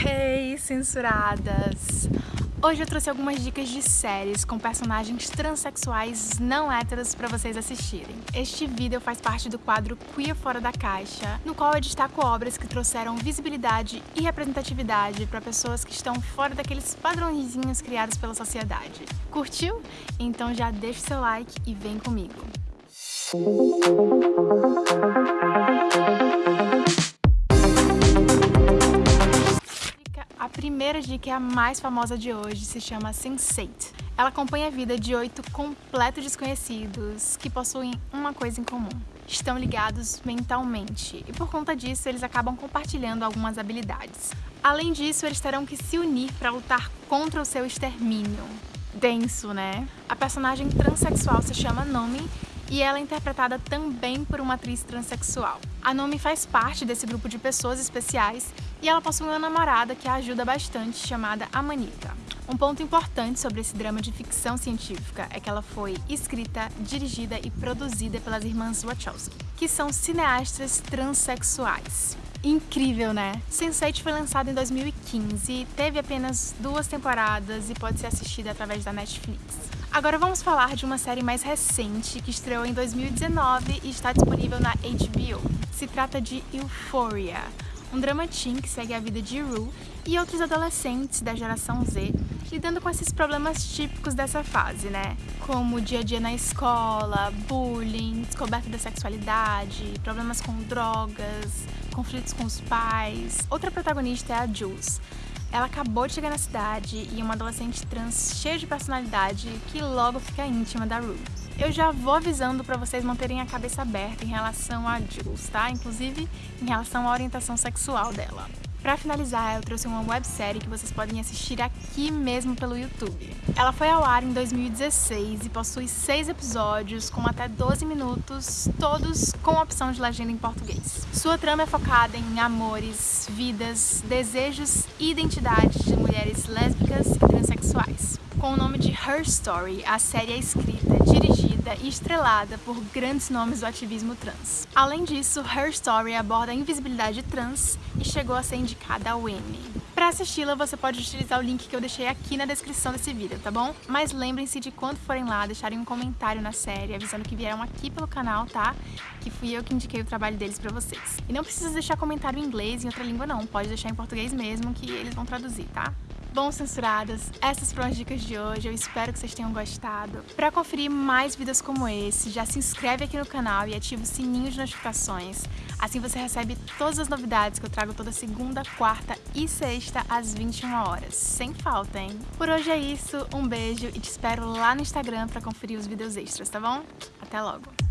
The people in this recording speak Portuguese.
Hey, censuradas! Hoje eu trouxe algumas dicas de séries com personagens transexuais não héteros para vocês assistirem. Este vídeo faz parte do quadro Queer Fora da Caixa, no qual eu destaco obras que trouxeram visibilidade e representatividade para pessoas que estão fora daqueles padrõezinhos criados pela sociedade. Curtiu? Então já deixa o seu like e vem comigo! Primeira dica é a mais famosa de hoje, se chama Sense8. Ela acompanha a vida de oito completos desconhecidos que possuem uma coisa em comum. Estão ligados mentalmente e por conta disso eles acabam compartilhando algumas habilidades. Além disso, eles terão que se unir para lutar contra o seu extermínio. Denso, né? A personagem transexual se chama Nomi e ela é interpretada também por uma atriz transexual. A Nomi faz parte desse grupo de pessoas especiais e ela possui uma namorada que a ajuda bastante, chamada Amanita. Um ponto importante sobre esse drama de ficção científica é que ela foi escrita, dirigida e produzida pelas irmãs Wachowski, que são cineastas transexuais. Incrível, né? Sense8 foi lançado em 2015, teve apenas duas temporadas e pode ser assistida através da Netflix. Agora vamos falar de uma série mais recente que estreou em 2019 e está disponível na HBO. Se trata de Euphoria, um drama teen que segue a vida de Rue e outros adolescentes da geração Z lidando com esses problemas típicos dessa fase, né? Como o dia a dia na escola, bullying, descoberta da sexualidade, problemas com drogas, conflitos com os pais. Outra protagonista é a Jules. Ela acabou de chegar na cidade e é uma adolescente trans cheia de personalidade que logo fica íntima da Rue. Eu já vou avisando para vocês manterem a cabeça aberta em relação a Jules, tá? Inclusive em relação à orientação sexual dela. Para finalizar, eu trouxe uma websérie que vocês podem assistir aqui mesmo pelo YouTube. Ela foi ao ar em 2016 e possui seis episódios com até 12 minutos, todos com opção de legenda em português. Sua trama é focada em amores, vidas, desejos e identidades de mulheres lésbicas e transexuais. Com o nome de Her Story, a série é escrita, dirigida e estrelada por grandes nomes do ativismo trans. Além disso, Her Story aborda a invisibilidade trans e chegou a ser indicada ao Emmy. Para assisti-la, você pode utilizar o link que eu deixei aqui na descrição desse vídeo, tá bom? Mas lembrem-se de quando forem lá, deixarem um comentário na série, avisando que vieram aqui pelo canal, tá? Que fui eu que indiquei o trabalho deles pra vocês. E não precisa deixar comentário em inglês, em outra língua não, pode deixar em português mesmo, que eles vão traduzir, tá? Bom, censuradas, essas foram as dicas de hoje, eu espero que vocês tenham gostado. Para conferir mais vídeos como esse, já se inscreve aqui no canal e ativa o sininho de notificações. Assim você recebe todas as novidades que eu trago toda segunda, quarta e sexta às 21 horas. Sem falta, hein? Por hoje é isso, um beijo e te espero lá no Instagram para conferir os vídeos extras, tá bom? Até logo!